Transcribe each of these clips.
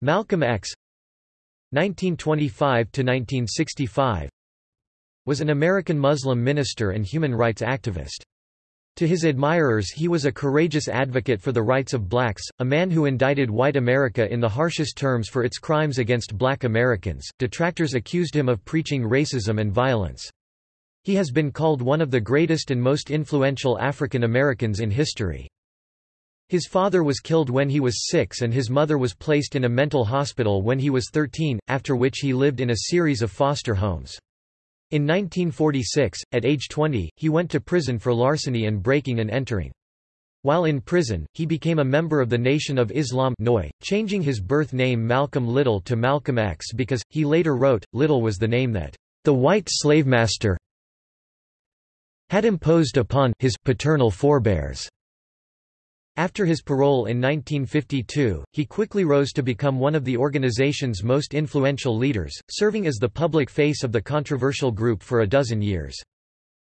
Malcolm X 1925–1965 was an American Muslim minister and human rights activist. To his admirers he was a courageous advocate for the rights of blacks, a man who indicted white America in the harshest terms for its crimes against black Americans. Detractors accused him of preaching racism and violence. He has been called one of the greatest and most influential African Americans in history. His father was killed when he was six and his mother was placed in a mental hospital when he was 13, after which he lived in a series of foster homes. In 1946, at age 20, he went to prison for larceny and breaking and entering. While in prison, he became a member of the Nation of Islam changing his birth name Malcolm Little to Malcolm X because, he later wrote, Little was the name that the white slavemaster had imposed upon his paternal forebears. After his parole in 1952, he quickly rose to become one of the organization's most influential leaders, serving as the public face of the controversial group for a dozen years.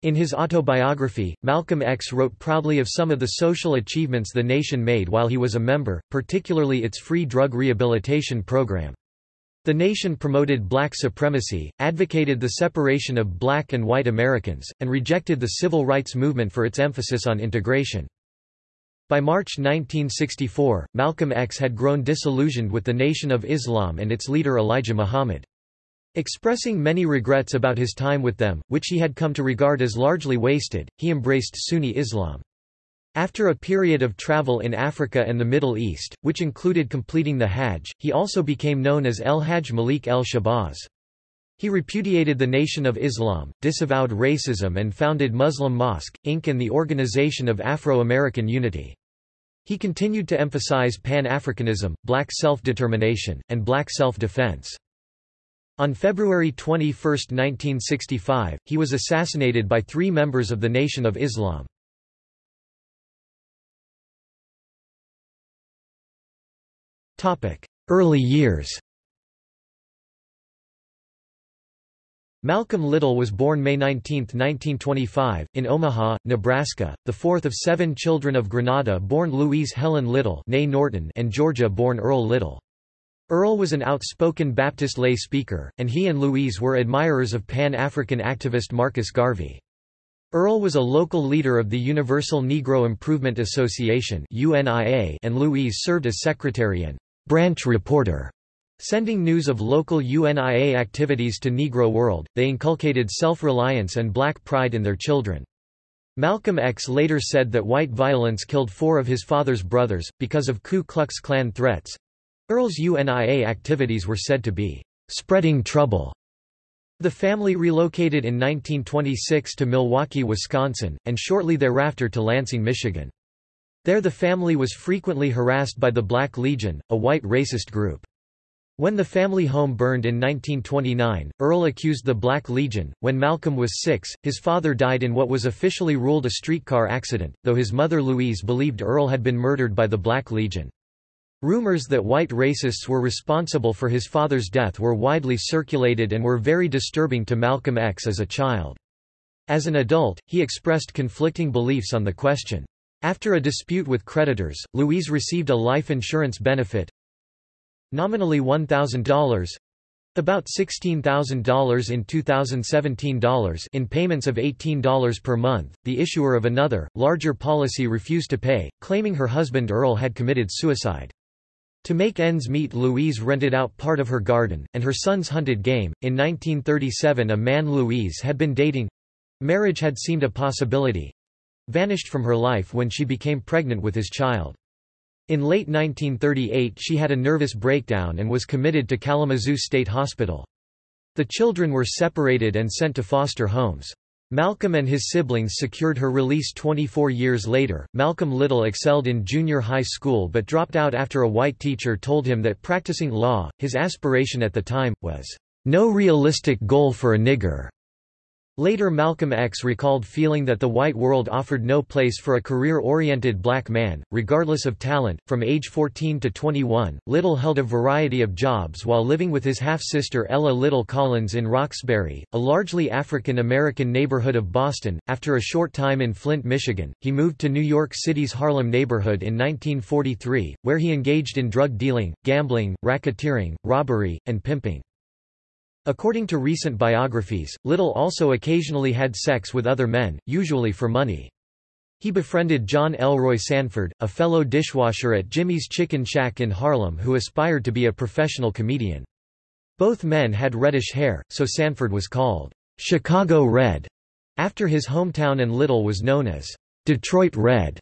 In his autobiography, Malcolm X wrote proudly of some of the social achievements the nation made while he was a member, particularly its free drug rehabilitation program. The nation promoted black supremacy, advocated the separation of black and white Americans, and rejected the civil rights movement for its emphasis on integration. By March 1964, Malcolm X had grown disillusioned with the Nation of Islam and its leader Elijah Muhammad. Expressing many regrets about his time with them, which he had come to regard as largely wasted, he embraced Sunni Islam. After a period of travel in Africa and the Middle East, which included completing the Hajj, he also became known as El Hajj Malik el Shabazz. He repudiated the Nation of Islam, disavowed racism and founded Muslim Mosque, Inc. and the Organization of Afro-American Unity. He continued to emphasize Pan-Africanism, black self-determination, and black self-defense. On February 21, 1965, he was assassinated by three members of the Nation of Islam. Early years Malcolm Little was born May 19, 1925, in Omaha, Nebraska, the fourth of seven children of Grenada-born Louise Helen Little Norton and Georgia-born Earl Little. Earl was an outspoken Baptist lay speaker, and he and Louise were admirers of Pan-African activist Marcus Garvey. Earl was a local leader of the Universal Negro Improvement Association and Louise served as secretary and branch reporter Sending news of local UNIA activities to Negro World, they inculcated self-reliance and black pride in their children. Malcolm X later said that white violence killed four of his father's brothers, because of Ku Klux Klan threats. Earl's UNIA activities were said to be spreading trouble. The family relocated in 1926 to Milwaukee, Wisconsin, and shortly thereafter to Lansing, Michigan. There the family was frequently harassed by the Black Legion, a white racist group. When the family home burned in 1929, Earl accused the Black Legion. When Malcolm was six, his father died in what was officially ruled a streetcar accident, though his mother Louise believed Earl had been murdered by the Black Legion. Rumors that white racists were responsible for his father's death were widely circulated and were very disturbing to Malcolm X as a child. As an adult, he expressed conflicting beliefs on the question. After a dispute with creditors, Louise received a life insurance benefit, Nominally $1,000 about $16,000 in 2017 dollars in payments of $18 per month. The issuer of another, larger policy refused to pay, claiming her husband Earl had committed suicide. To make ends meet Louise rented out part of her garden, and her sons hunted game. In 1937 a man Louise had been dating—marriage had seemed a possibility—vanished from her life when she became pregnant with his child. In late 1938 she had a nervous breakdown and was committed to Kalamazoo State Hospital. The children were separated and sent to foster homes. Malcolm and his siblings secured her release 24 years later. Malcolm Little excelled in junior high school but dropped out after a white teacher told him that practicing law, his aspiration at the time, was no realistic goal for a nigger. Later Malcolm X recalled feeling that the white world offered no place for a career-oriented black man, regardless of talent. From age 14 to 21, Little held a variety of jobs while living with his half-sister Ella Little Collins in Roxbury, a largely African-American neighborhood of Boston. After a short time in Flint, Michigan, he moved to New York City's Harlem neighborhood in 1943, where he engaged in drug dealing, gambling, racketeering, robbery, and pimping. According to recent biographies, Little also occasionally had sex with other men, usually for money. He befriended John Elroy Sanford, a fellow dishwasher at Jimmy's Chicken Shack in Harlem who aspired to be a professional comedian. Both men had reddish hair, so Sanford was called Chicago Red, after his hometown and Little was known as Detroit Red.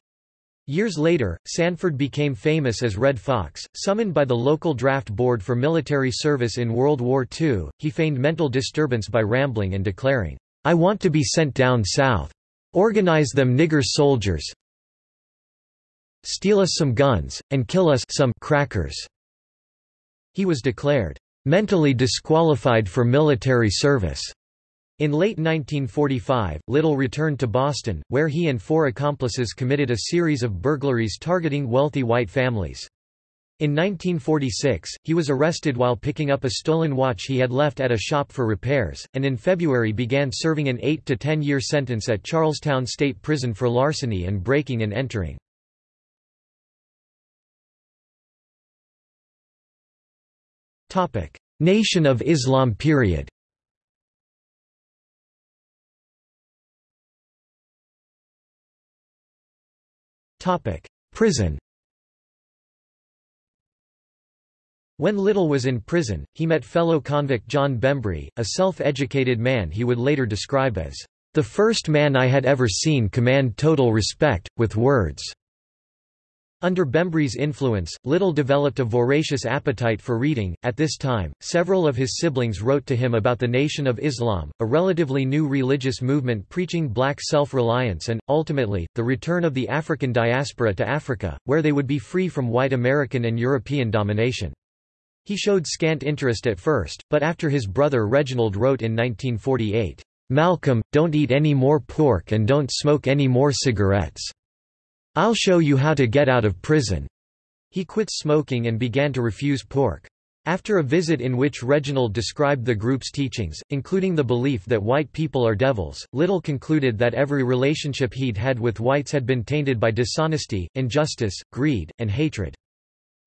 Years later, Sanford became famous as Redd Foxx. Summoned by the local draft board for military service in World War II, he feigned mental disturbance by rambling and declaring, I want to be sent down south. Organize them nigger soldiers. Steal us some guns, and kill us some crackers. He was declared mentally disqualified for military service. In late 1945, Little returned to Boston, where he and four accomplices committed a series of burglaries targeting wealthy white families. In 1946, he was arrested while picking up a stolen watch he had left at a shop for repairs, and in February began serving an 8 to 10 year sentence at Charlestown State Prison for larceny and breaking and entering. Nation of Islam period Prison When Little was in prison, he met fellow convict John Bembry, a self-educated man he would later describe as, "...the first man I had ever seen command total respect, with words." Under Bembry's influence, Little developed a voracious appetite for reading. At this time, several of his siblings wrote to him about the Nation of Islam, a relatively new religious movement preaching black self-reliance and, ultimately, the return of the African diaspora to Africa, where they would be free from white American and European domination. He showed scant interest at first, but after his brother Reginald wrote in 1948, "'Malcolm, don't eat any more pork and don't smoke any more cigarettes. I'll show you how to get out of prison. He quit smoking and began to refuse pork. After a visit in which Reginald described the group's teachings, including the belief that white people are devils, Little concluded that every relationship he'd had with whites had been tainted by dishonesty, injustice, greed, and hatred.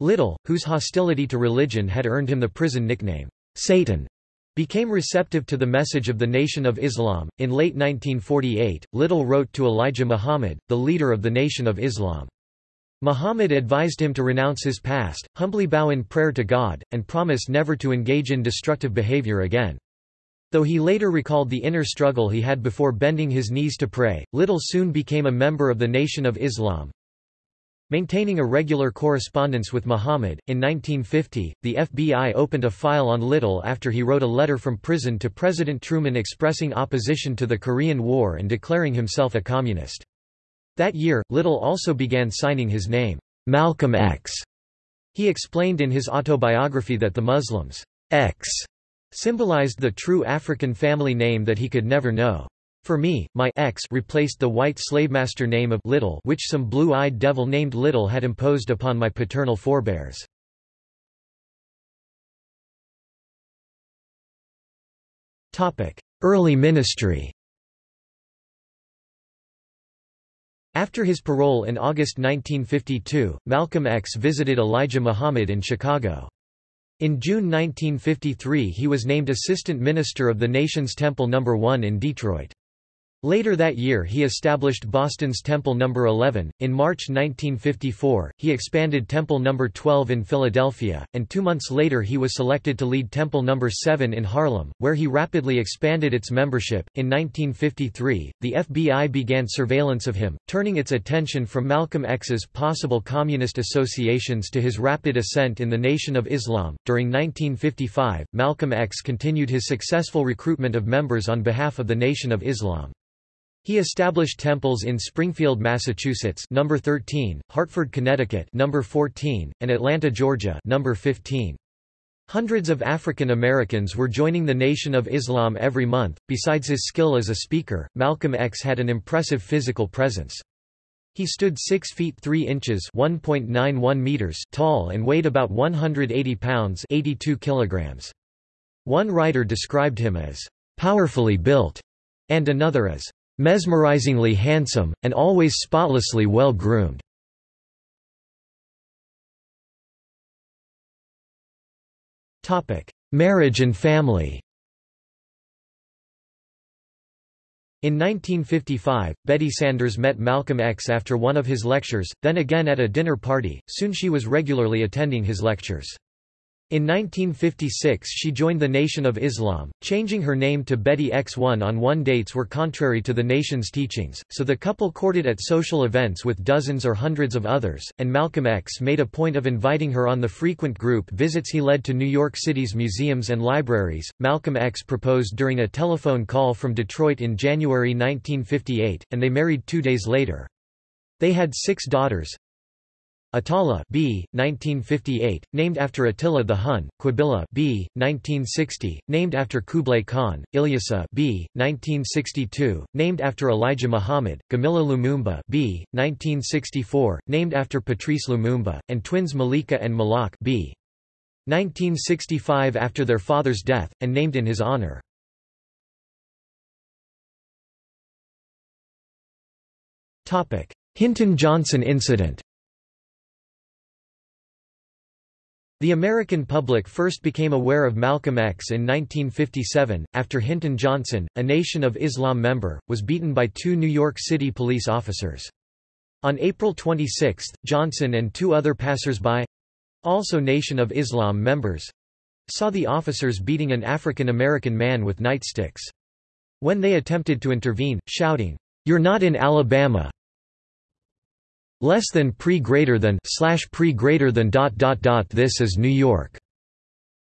Little, whose hostility to religion had earned him the prison nickname, Satan, became receptive to the message of the Nation of Islam. In late 1948, Little wrote to Elijah Muhammad, the leader of the Nation of Islam. Muhammad advised him to renounce his past, humbly bow in prayer to God, and promise never to engage in destructive behavior again. Though he later recalled the inner struggle he had before bending his knees to pray, Little soon became a member of the Nation of Islam, Maintaining a regular correspondence with Muhammad, in 1950, the FBI opened a file on Little after he wrote a letter from prison to President Truman expressing opposition to the Korean War and declaring himself a communist. That year, Little also began signing his name, Malcolm X. He explained in his autobiography that the Muslims' X symbolized the true African family name that he could never know. For me, my X replaced the white slavemaster name of Little which some blue-eyed devil named Little had imposed upon my paternal forebears. Early ministry After his parole in August 1952, Malcolm X visited Elijah Muhammad in Chicago. In June 1953 he was named Assistant Minister of the Nation's Temple No. 1 in Detroit. Later that year he established Boston's Temple No. 11. In March 1954, he expanded Temple No. 12 in Philadelphia, and two months later he was selected to lead Temple No. 7 in Harlem, where he rapidly expanded its membership. In 1953, the FBI began surveillance of him, turning its attention from Malcolm X's possible communist associations to his rapid ascent in the Nation of Islam. During 1955, Malcolm X continued his successful recruitment of members on behalf of the Nation of Islam. He established temples in Springfield, Massachusetts, number 13, Hartford, Connecticut, number 14, and Atlanta, Georgia, number 15. Hundreds of African Americans were joining the Nation of Islam every month. Besides his skill as a speaker, Malcolm X had an impressive physical presence. He stood 6 feet 3 inches (1.91 meters) tall and weighed about 180 pounds (82 kilograms). One writer described him as powerfully built and another as mesmerizingly handsome and always spotlessly well groomed. Marriage and family In 1955, Betty Sanders met Malcolm X after one of his lectures, then again at a dinner party, soon she was regularly attending his lectures. In 1956 she joined the Nation of Islam, changing her name to Betty X1 on one dates were contrary to the nation's teachings, so the couple courted at social events with dozens or hundreds of others, and Malcolm X made a point of inviting her on the frequent group visits he led to New York City's museums and libraries. Malcolm X proposed during a telephone call from Detroit in January 1958, and they married two days later. They had six daughters, Attallah B. 1958, named after Attila the Hun, Qubilah B. 1960, named after Kublai Khan, Ilyasah B. 1962, named after Elijah Muhammad, Gamilah Lumumba B. 1964, named after Patrice Lumumba, and twins Malikah and Malaak B. 1965 after their father's death, and named in his honor. Topic Hinton-Johnson incident The American public first became aware of Malcolm X in 1957, after Hinton Johnson, a Nation of Islam member, was beaten by two New York City police officers. On April 26, Johnson and two other passers-by—also Nation of Islam members—saw the officers beating an African American man with nightsticks. When they attempted to intervene, shouting, "'You're not in Alabama!' Less than pre greater than slash pre greater than dot dot dot this is New York.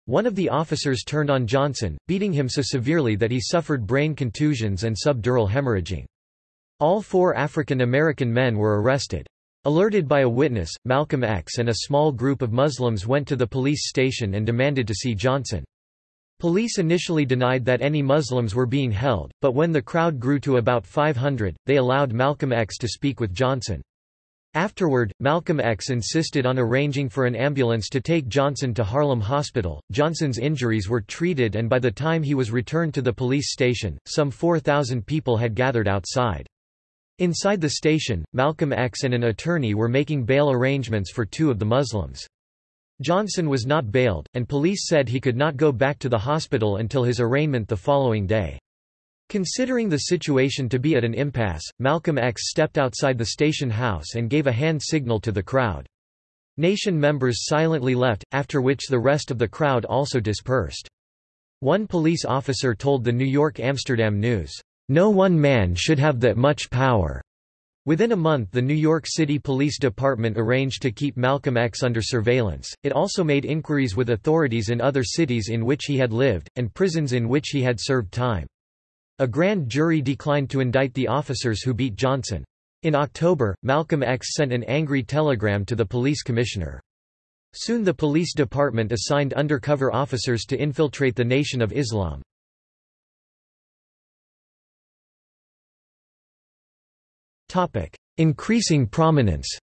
One of the officers turned on Johnson, beating him so severely that he suffered brain contusions and subdural hemorrhaging. All four African American men were arrested. Alerted by a witness, Malcolm X and a small group of Muslims went to the police station and demanded to see Johnson. Police initially denied that any Muslims were being held, but when the crowd grew to about 500, they allowed Malcolm X to speak with Johnson. Afterward, Malcolm X insisted on arranging for an ambulance to take Johnson to Harlem Hospital. Johnson's injuries were treated and by the time he was returned to the police station, some 4,000 people had gathered outside. Inside the station, Malcolm X and an attorney were making bail arrangements for two of the Muslims. Johnson was not bailed, and police said he could not go back to the hospital until his arraignment the following day. Considering the situation to be at an impasse, Malcolm X stepped outside the station house and gave a hand signal to the crowd. Nation members silently left, after which the rest of the crowd also dispersed. One police officer told the New York Amsterdam News, "...no one man should have that much power." Within a month the New York City Police Department arranged to keep Malcolm X under surveillance. It also made inquiries with authorities in other cities in which he had lived, and prisons in which he had served time. A grand jury declined to indict the officers who beat Johnson. In October, Malcolm X sent an angry telegram to the police commissioner. Soon the police department assigned undercover officers to infiltrate the Nation of Islam. Increasing prominence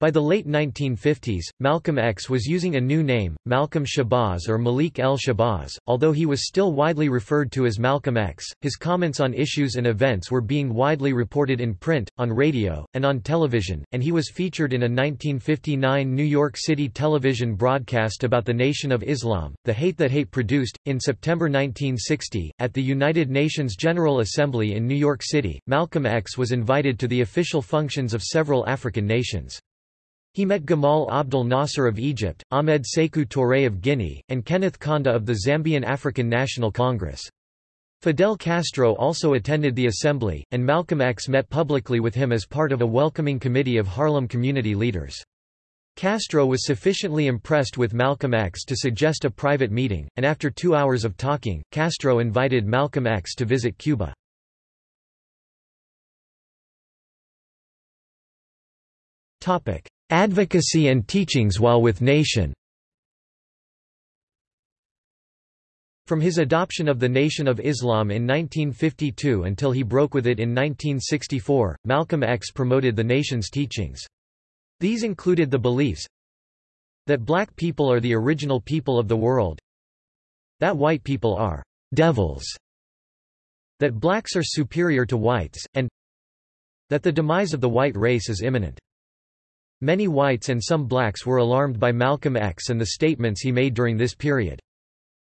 By the late 1950s, Malcolm X was using a new name, Malcolm Shabazz or Malik El Shabazz. Although he was still widely referred to as Malcolm X, his comments on issues and events were being widely reported in print, on radio, and on television, and he was featured in a 1959 New York City television broadcast about the Nation of Islam, The Hate That Hate Produced. In September 1960, at the United Nations General Assembly in New York City, Malcolm X was invited to the official functions of several African nations. He met Gamal Abdel Nasser of Egypt, Ahmed Sekou Touré of Guinea, and Kenneth Kaunda of the Zambian African National Congress. Fidel Castro also attended the assembly, and Malcolm X met publicly with him as part of a welcoming committee of Harlem community leaders. Castro was sufficiently impressed with Malcolm X to suggest a private meeting, and after two hours of talking, Castro invited Malcolm X to visit Cuba. Advocacy and teachings while with nation From his adoption of the Nation of Islam in 1952 until he broke with it in 1964, Malcolm X promoted the nation's teachings. These included the beliefs that black people are the original people of the world, that white people are devils, that blacks are superior to whites, and that the demise of the white race is imminent. Many whites and some blacks were alarmed by Malcolm X and the statements he made during this period.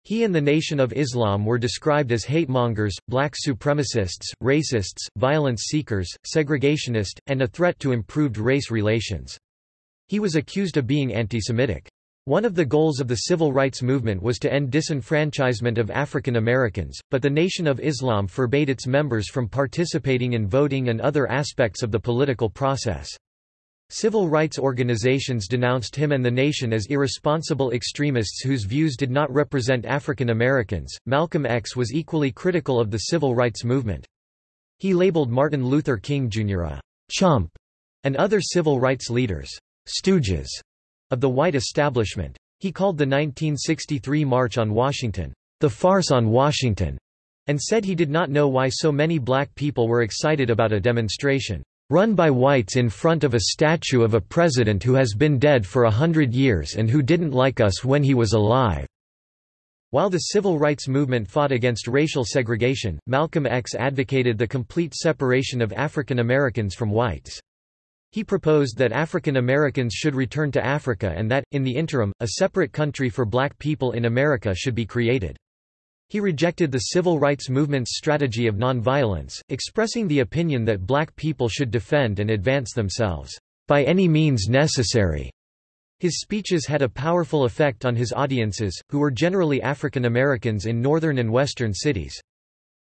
He and the Nation of Islam were described as hatemongers, black supremacists, racists, violence seekers, segregationist, and a threat to improved race relations. He was accused of being anti-Semitic. One of the goals of the civil rights movement was to end disenfranchisement of African Americans, but the Nation of Islam forbade its members from participating in voting and other aspects of the political process. Civil rights organizations denounced him and the nation as irresponsible extremists whose views did not represent African Americans. Malcolm X was equally critical of the civil rights movement. He labeled Martin Luther King Jr. a chump and other civil rights leaders stooges of the white establishment. He called the 1963 March on Washington the farce on Washington and said he did not know why so many black people were excited about a demonstration run by whites in front of a statue of a president who has been dead for a hundred years and who didn't like us when he was alive." While the civil rights movement fought against racial segregation, Malcolm X advocated the complete separation of African Americans from whites. He proposed that African Americans should return to Africa and that, in the interim, a separate country for black people in America should be created. He rejected the civil rights movement's strategy of nonviolence, expressing the opinion that black people should defend and advance themselves, by any means necessary. His speeches had a powerful effect on his audiences, who were generally African Americans in northern and western cities.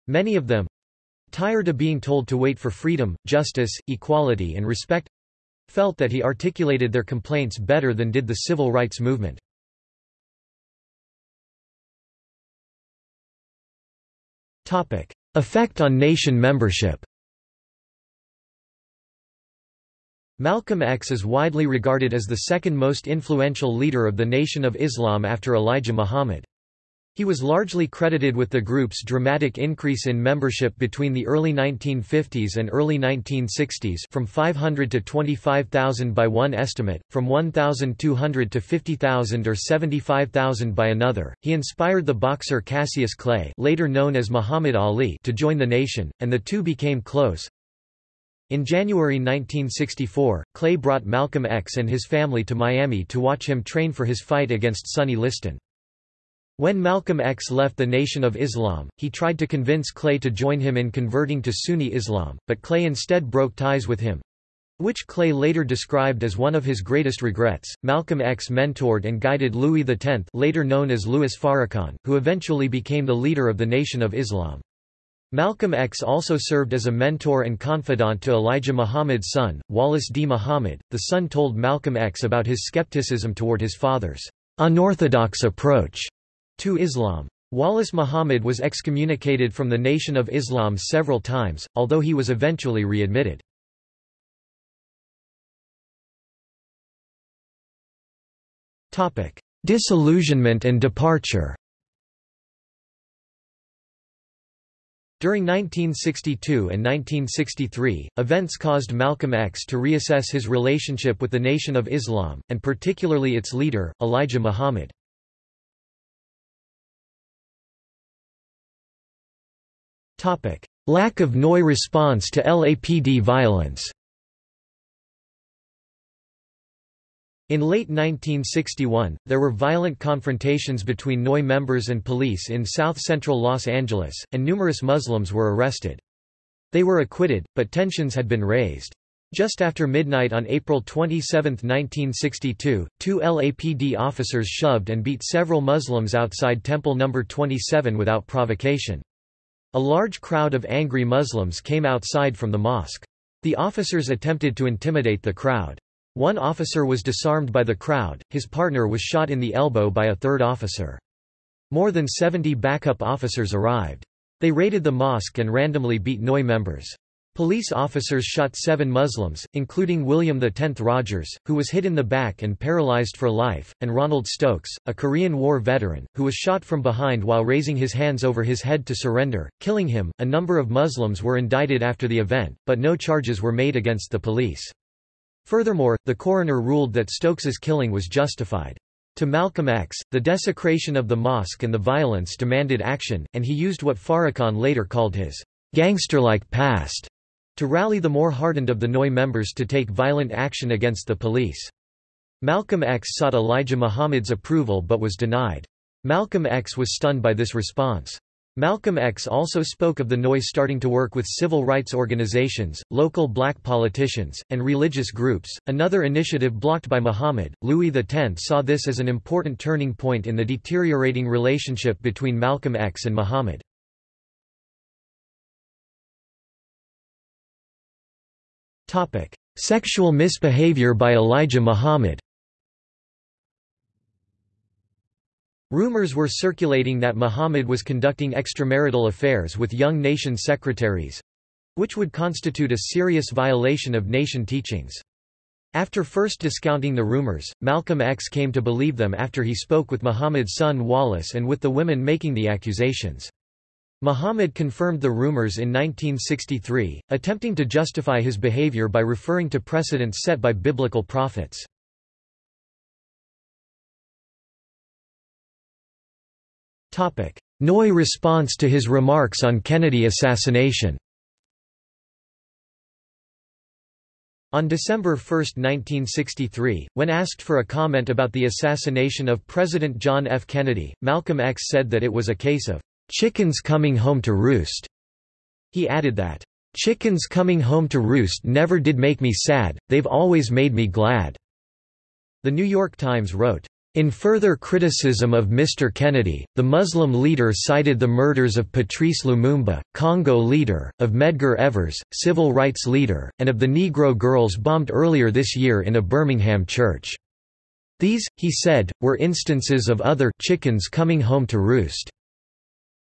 Many of them, tired of being told to wait for freedom, justice, equality and respect, felt that he articulated their complaints better than did the civil rights movement. Effect on nation membership. Malcolm X is widely regarded as the second most influential leader of the Nation of Islam after Elijah Muhammad. He was largely credited with the group's dramatic increase in membership between the early 1950s and early 1960s from 500 to 25,000 by one estimate, from 1,200 to 50,000 or 75,000 by another. He inspired the boxer Cassius Clay, later known as Muhammad Ali, to join the nation, and the two became close. In January 1964, Clay brought Malcolm X and his family to Miami to watch him train for his fight against Sonny Liston. When Malcolm X left the Nation of Islam, he tried to convince Clay to join him in converting to Sunni Islam, but Clay instead broke ties with him. Which Clay later described as one of his greatest regrets. Malcolm X mentored and guided Louis X, later known as Louis Farrakhan, who eventually became the leader of the Nation of Islam. Malcolm X also served as a mentor and confidant to Elijah Muhammad's son, Wallace D. Muhammad. The son told Malcolm X about his skepticism toward his father's unorthodox approach to Islam. Wallace Muhammad was excommunicated from the Nation of Islam several times, although he was eventually readmitted. Disillusionment and departure During 1962 and 1963, events caused Malcolm X to reassess his relationship with the Nation of Islam, and particularly its leader, Elijah Muhammad. Lack of NOI response to LAPD violence In late 1961, there were violent confrontations between NOI members and police in south-central Los Angeles, and numerous Muslims were arrested. They were acquitted, but tensions had been raised. Just after midnight on April 27, 1962, two LAPD officers shoved and beat several Muslims outside Temple No. 27 without provocation. A large crowd of angry Muslims came outside from the mosque. The officers attempted to intimidate the crowd. One officer was disarmed by the crowd, his partner was shot in the elbow by a third officer. More than 70 backup officers arrived. They raided the mosque and randomly beat NOI members. Police officers shot seven Muslims, including William X Rogers, who was hit in the back and paralyzed for life, and Ronald Stokes, a Korean War veteran, who was shot from behind while raising his hands over his head to surrender, killing him. A number of Muslims were indicted after the event, but no charges were made against the police. Furthermore, the coroner ruled that Stokes's killing was justified. To Malcolm X, the desecration of the mosque and the violence demanded action, and he used what Farrakhan later called his gangster-like past to rally the more hardened of the NOI members to take violent action against the police. Malcolm X sought Elijah Muhammad's approval but was denied. Malcolm X was stunned by this response. Malcolm X also spoke of the NOI starting to work with civil rights organizations, local black politicians, and religious groups, another initiative blocked by Muhammad. Louis X saw this as an important turning point in the deteriorating relationship between Malcolm X and Muhammad. Topic: Sexual misbehavior by Elijah Muhammad. Rumors were circulating that Muhammad was conducting extramarital affairs with young nation secretaries, which would constitute a serious violation of nation teachings. After first discounting the rumors, Malcolm X came to believe them after he spoke with Muhammad's son Wallace and with the women making the accusations. Muhammad confirmed the rumors in 1963, attempting to justify his behavior by referring to precedents set by biblical prophets. NOI response to his remarks on Kennedy assassination On December 1, 1963, when asked for a comment about the assassination of President John F. Kennedy, Malcolm X said that it was a case of chickens coming home to roost. He added that, chickens coming home to roost never did make me sad, they've always made me glad. The New York Times wrote, in further criticism of Mr. Kennedy, the Muslim leader cited the murders of Patrice Lumumba, Congo leader, of Medgar Evers, civil rights leader, and of the Negro girls bombed earlier this year in a Birmingham church. These, he said, were instances of other chickens coming home to roost.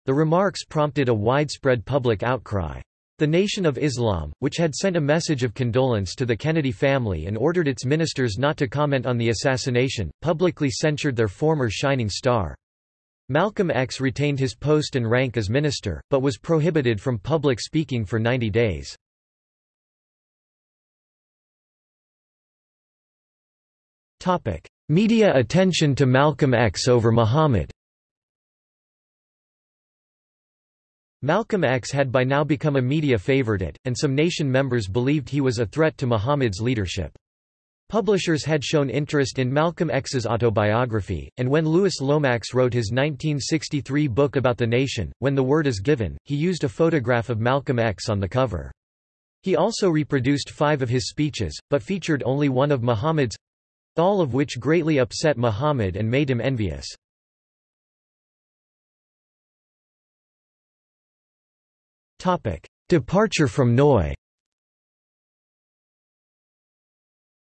The remarks prompted a widespread public outcry. The Nation of Islam, which had sent a message of condolence to the Kennedy family and ordered its ministers not to comment on the assassination, publicly censured their former shining star. Malcolm X retained his post and rank as minister, but was prohibited from public speaking for 90 days. Media attention to Malcolm X over Muhammad Malcolm X had by now become a media favorite, and some nation members believed he was a threat to Muhammad's leadership. Publishers had shown interest in Malcolm X's autobiography, and when Louis Lomax wrote his 1963 book about the nation, When the Word is Given, he used a photograph of Malcolm X on the cover. He also reproduced five of his speeches, but featured only one of Muhammad's—all of which greatly upset Muhammad and made him envious. Departure from NOI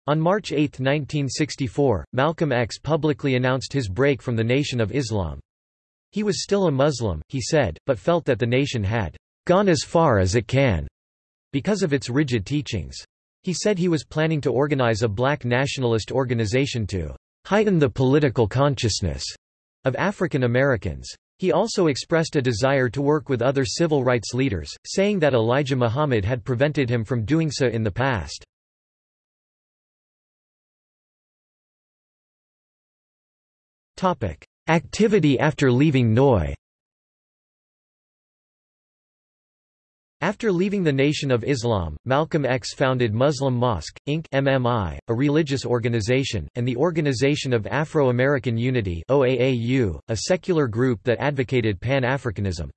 On March 8, 1964, Malcolm X publicly announced his break from the Nation of Islam. He was still a Muslim, he said, but felt that the nation had gone as far as it can because of its rigid teachings. He said he was planning to organize a black nationalist organization to heighten the political consciousness of African Americans. He also expressed a desire to work with other civil rights leaders, saying that Elijah Muhammad had prevented him from doing so in the past. Activity after leaving NOI After leaving the Nation of Islam, Malcolm X founded Muslim Mosque, Inc. MMI, a religious organization, and the Organization of Afro-American Unity OAAU, a secular group that advocated Pan-Africanism.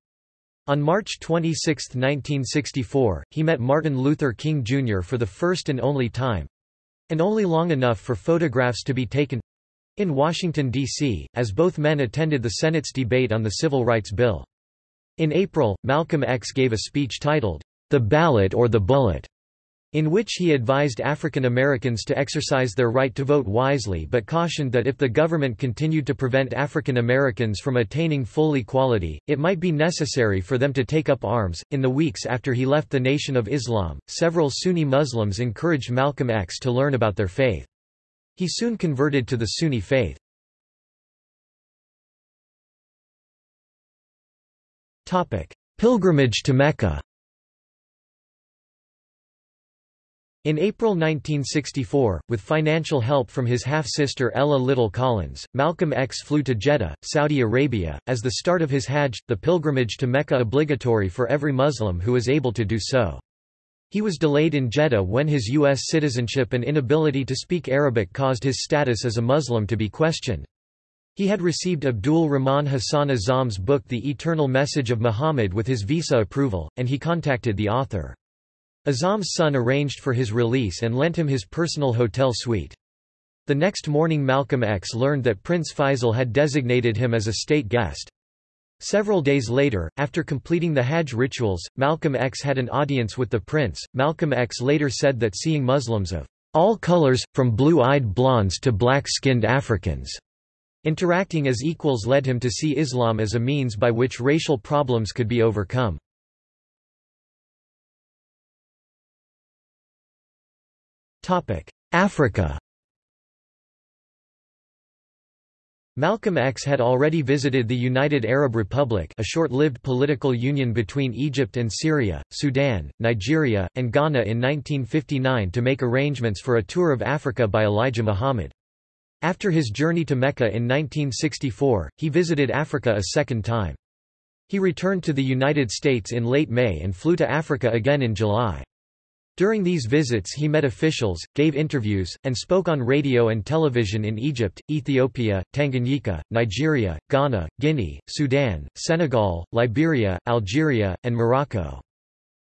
On March 26, 1964, he met Martin Luther King Jr. for the first and only time—and only long enough for photographs to be taken—in Washington, D.C., as both men attended the Senate's debate on the Civil Rights Bill. In April, Malcolm X gave a speech titled, The Ballot or the Bullet, in which he advised African Americans to exercise their right to vote wisely but cautioned that if the government continued to prevent African Americans from attaining full equality, it might be necessary for them to take up arms. In the weeks after he left the Nation of Islam, several Sunni Muslims encouraged Malcolm X to learn about their faith. He soon converted to the Sunni faith. Pilgrimage to Mecca In April 1964, with financial help from his half-sister Ella Little Collins, Malcolm X flew to Jeddah, Saudi Arabia, as the start of his Hajj, the pilgrimage to Mecca obligatory for every Muslim who is able to do so. He was delayed in Jeddah when his U.S. citizenship and inability to speak Arabic caused his status as a Muslim to be questioned. He had received Abdul Rahman Hassan Azzam's book The Eternal Message of Muhammad with his visa approval, and he contacted the author. Azzam's son arranged for his release and lent him his personal hotel suite. The next morning Malcolm X learned that Prince Faisal had designated him as a state guest. Several days later, after completing the Hajj rituals, Malcolm X had an audience with the prince. Malcolm X later said that seeing Muslims of all colors, from blue-eyed blondes to black-skinned Africans, interacting as equals led him to see Islam as a means by which racial problems could be overcome. Africa Malcolm X had already visited the United Arab Republic a short-lived political union between Egypt and Syria, Sudan, Nigeria, and Ghana in 1959 to make arrangements for a tour of Africa by Elijah Muhammad. After his journey to Mecca in 1964, he visited Africa a second time. He returned to the United States in late May and flew to Africa again in July. During these visits he met officials, gave interviews, and spoke on radio and television in Egypt, Ethiopia, Tanganyika, Nigeria, Ghana, Guinea, Sudan, Senegal, Liberia, Algeria, and Morocco.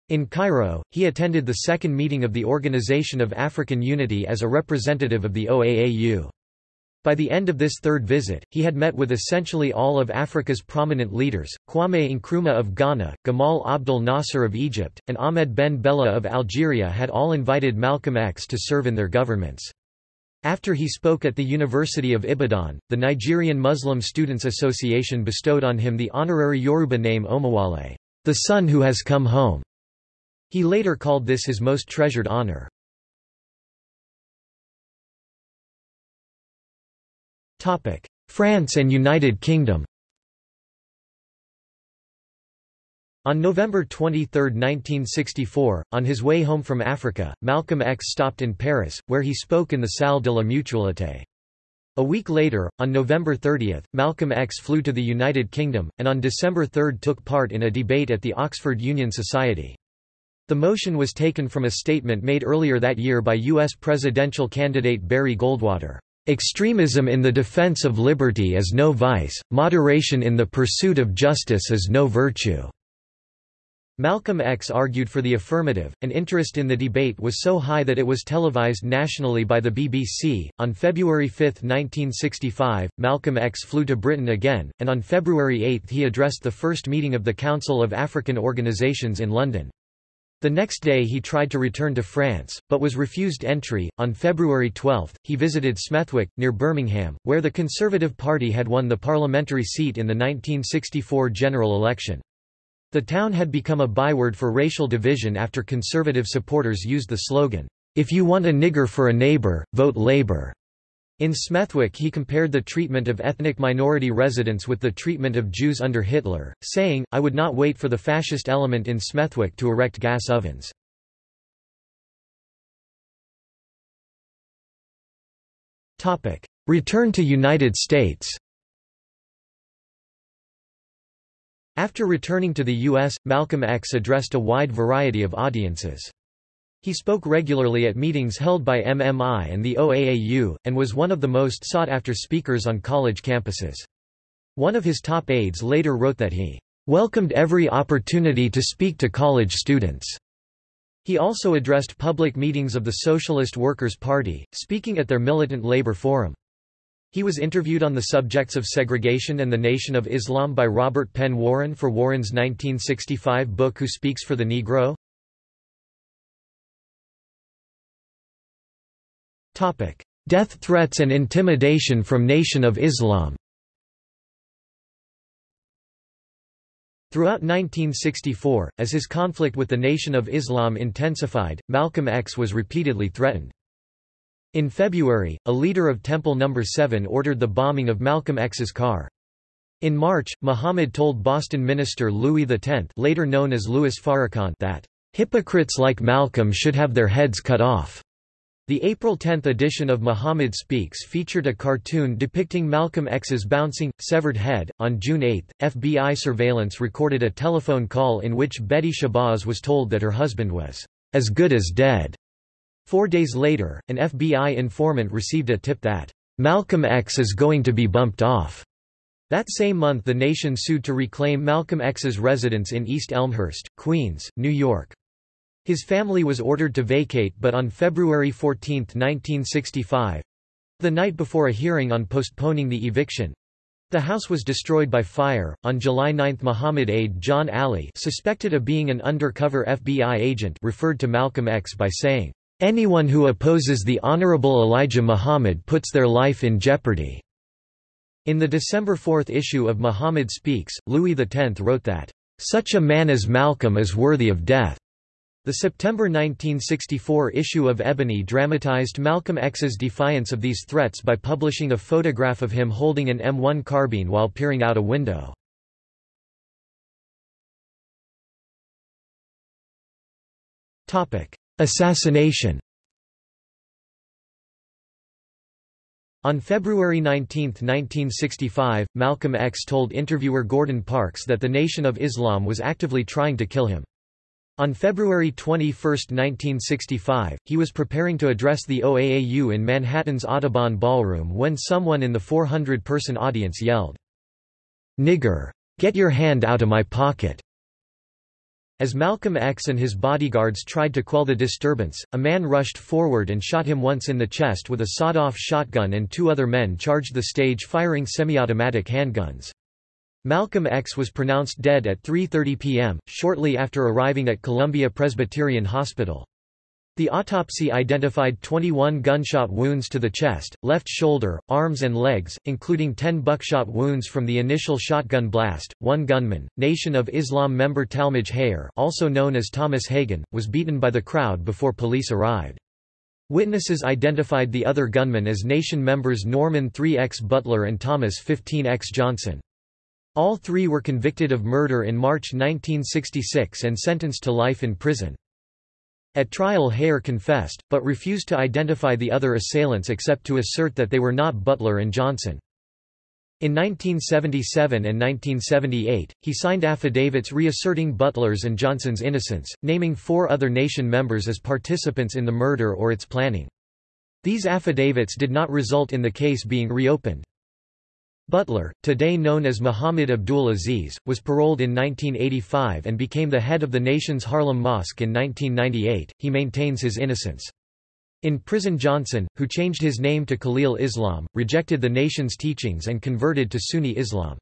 In Cairo, he attended the second meeting of the Organization of African Unity as a representative of the OAAU. By the end of this third visit, he had met with essentially all of Africa's prominent leaders, Kwame Nkrumah of Ghana, Gamal Abdel Nasser of Egypt, and Ahmed Ben Bella of Algeria had all invited Malcolm X to serve in their governments. After he spoke at the University of Ibadan, the Nigerian Muslim Students Association bestowed on him the honorary Yoruba name Omowale, the son who has come home. He later called this his most treasured honor. France and United Kingdom On November 23, 1964, on his way home from Africa, Malcolm X stopped in Paris, where he spoke in the Salle de la Mutualité. A week later, on November 30, Malcolm X flew to the United Kingdom, and on December 3 took part in a debate at the Oxford Union Society. The motion was taken from a statement made earlier that year by U.S. presidential candidate Barry Goldwater. Extremism in the defense of liberty is no vice, moderation in the pursuit of justice is no virtue." Malcolm X argued for the affirmative, and interest in the debate was so high that it was televised nationally by the BBC. On February 5, 1965, Malcolm X flew to Britain again, and on February 8 he addressed the first meeting of the Council of African Organisations in London. The next day he tried to return to France, but was refused entry. On February 12, he visited Smethwick, near Birmingham, where the Conservative Party had won the parliamentary seat in the 1964 general election. The town had become a byword for racial division after Conservative supporters used the slogan, If you want a nigger for a neighbour, vote Labour. In Smethwick he compared the treatment of ethnic minority residents with the treatment of Jews under Hitler, saying, I would not wait for the fascist element in Smethwick to erect gas ovens. Return to United States After returning to the U.S., Malcolm X addressed a wide variety of audiences. He spoke regularly at meetings held by MMI and the OAAU, and was one of the most sought-after speakers on college campuses. One of his top aides later wrote that he welcomed every opportunity to speak to college students. He also addressed public meetings of the Socialist Workers' Party, speaking at their militant labor forum. He was interviewed on the subjects of segregation and the Nation of Islam by Robert Penn Warren for Warren's 1965 book Who Speaks for the Negro? Death threats and intimidation from Nation of Islam Throughout 1964, as his conflict with the Nation of Islam intensified, Malcolm X was repeatedly threatened. In February, a leader of Temple No. 7 ordered the bombing of Malcolm X's car. In March, Muhammad told Boston minister Louis X later known as Louis Farrakhan that, "...hypocrites like Malcolm should have their heads cut off." The April 10 edition of Muhammad Speaks featured a cartoon depicting Malcolm X's bouncing, severed head. On June 8, FBI surveillance recorded a telephone call in which Betty Shabazz was told that her husband was as good as dead. Four days later, an FBI informant received a tip that Malcolm X is going to be bumped off. That same month the nation sued to reclaim Malcolm X's residence in East Elmhurst, Queens, New York. His family was ordered to vacate but on February 14, 1965—the night before a hearing on postponing the eviction, the house was destroyed by fire. On July 9, Muhammad aide John Ali, suspected of being an undercover FBI agent, referred to Malcolm X by saying, "Anyone who opposes the Honorable Elijah Muhammad puts their life in jeopardy." In the December 4 issue of Muhammad Speaks, Louis X wrote that, "Such a man as Malcolm is worthy of death." The September 1964 issue of Ebony dramatized Malcolm X's defiance of these threats by publishing a photograph of him holding an M1 carbine while peering out a window. Assassination On February 19, 1965, Malcolm X told interviewer Gordon Parks that the Nation of Islam was actively trying to kill him. On February 21, 1965, he was preparing to address the OAAU in Manhattan's Audubon Ballroom when someone in the 400-person audience yelled, "'Nigger! Get your hand out of my pocket!' As Malcolm X and his bodyguards tried to quell the disturbance, a man rushed forward and shot him once in the chest with a sawed-off shotgun and two other men charged the stage firing semi-automatic handguns. Malcolm X was pronounced dead at 3.30 p.m., shortly after arriving at Columbia Presbyterian Hospital. The autopsy identified 21 gunshot wounds to the chest, left shoulder, arms and legs, including 10 buckshot wounds from the initial shotgun blast. One gunman, Nation of Islam member Talmadge Hayer, also known as Thomas Hagen, was beaten by the crowd before police arrived. Witnesses identified the other gunmen as Nation members Norman 3X Butler and Thomas 15X Johnson. All three were convicted of murder in March 1966 and sentenced to life in prison. At trial Hayer confessed, but refused to identify the other assailants except to assert that they were not Butler and Johnson. In 1977 and 1978, he signed affidavits reasserting Butler's and Johnson's innocence, naming four other nation members as participants in the murder or its planning. These affidavits did not result in the case being reopened. Butler, today known as Muhammad Abdul Aziz, was paroled in 1985 and became the head of the nation's Harlem Mosque in 1998. He maintains his innocence. In prison Johnson, who changed his name to Khalil Islam, rejected the nation's teachings and converted to Sunni Islam.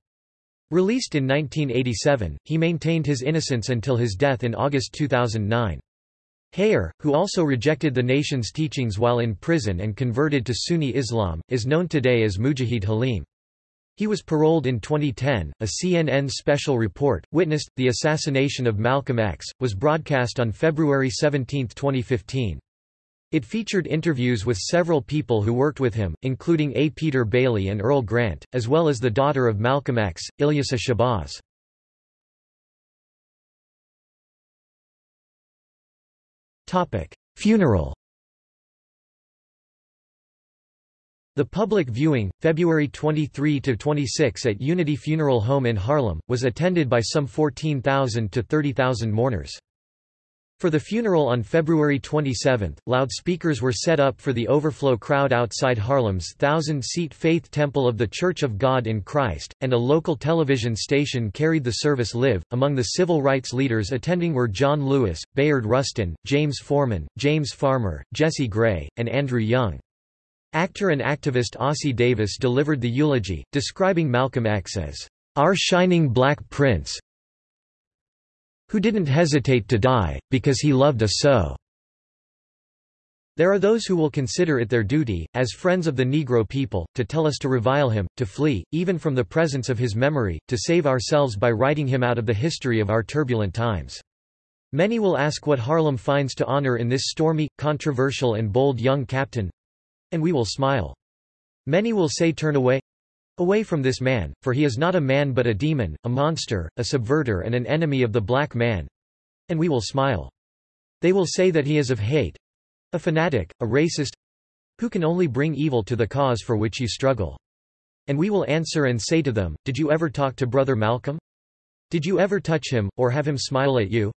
Released in 1987, he maintained his innocence until his death in August 2009. Hayer, who also rejected the nation's teachings while in prison and converted to Sunni Islam, is known today as Mujahid Halim. He was paroled in 2010. A CNN special report, witnessed, the assassination of Malcolm X, was broadcast on February 17, 2015. It featured interviews with several people who worked with him, including A. Peter Bailey and Earl Grant, as well as the daughter of Malcolm X, Ilyasah Shabazz. Funeral The public viewing, February 23–26 at Unity Funeral Home in Harlem, was attended by some 14,000 to 30,000 mourners. For the funeral on February 27, loudspeakers were set up for the overflow crowd outside Harlem's thousand-seat Faith Temple of the Church of God in Christ, and a local television station carried the service live. Among the civil rights leaders attending were John Lewis, Bayard Rustin, James Forman, James Farmer, Jesse Gray, and Andrew Young. Actor and activist Ossie Davis delivered the eulogy, describing Malcolm X as, "...our shining black prince who didn't hesitate to die, because he loved us so." There are those who will consider it their duty, as friends of the Negro people, to tell us to revile him, to flee, even from the presence of his memory, to save ourselves by writing him out of the history of our turbulent times. Many will ask what Harlem finds to honor in this stormy, controversial and bold young captain. And we will smile. Many will say turn away, away from this man, for he is not a man but a demon, a monster, a subverter and an enemy of the black man. And we will smile. They will say that he is of hate, a fanatic, a racist who can only bring evil to the cause for which you struggle. And we will answer and say to them, Did you ever talk to Brother Malcolm? Did you ever touch him, or have him smile at you?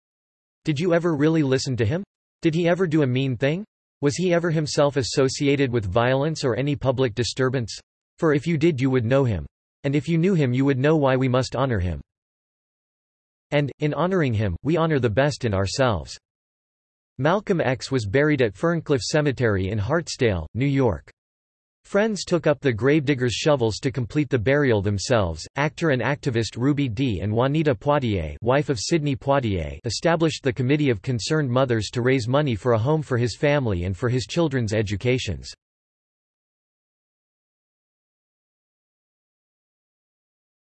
Did you ever really listen to him? Did he ever do a mean thing? Was he ever himself associated with violence or any public disturbance? For if you did you would know him. And if you knew him you would know why we must honor him. And, in honoring him, we honor the best in ourselves. Malcolm X was buried at Ferncliff Cemetery in Hartsdale, New York. Friends took up the gravediggers' shovels to complete the burial themselves. Actor and activist Ruby Dee and Juanita Poitier, wife of Sidney Poitier, established the Committee of Concerned Mothers to raise money for a home for his family and for his children's educations.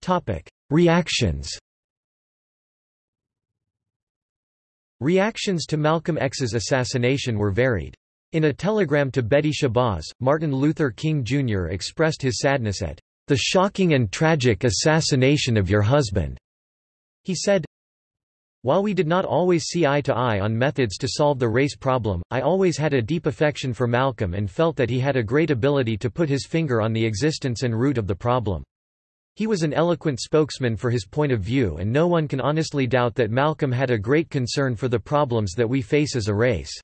Topic: Reactions. Reactions to Malcolm X's assassination were varied. In a telegram to Betty Shabazz, Martin Luther King Jr. expressed his sadness at the shocking and tragic assassination of your husband. He said, While we did not always see eye to eye on methods to solve the race problem, I always had a deep affection for Malcolm and felt that he had a great ability to put his finger on the existence and root of the problem. He was an eloquent spokesman for his point of view and no one can honestly doubt that Malcolm had a great concern for the problems that we face as a race.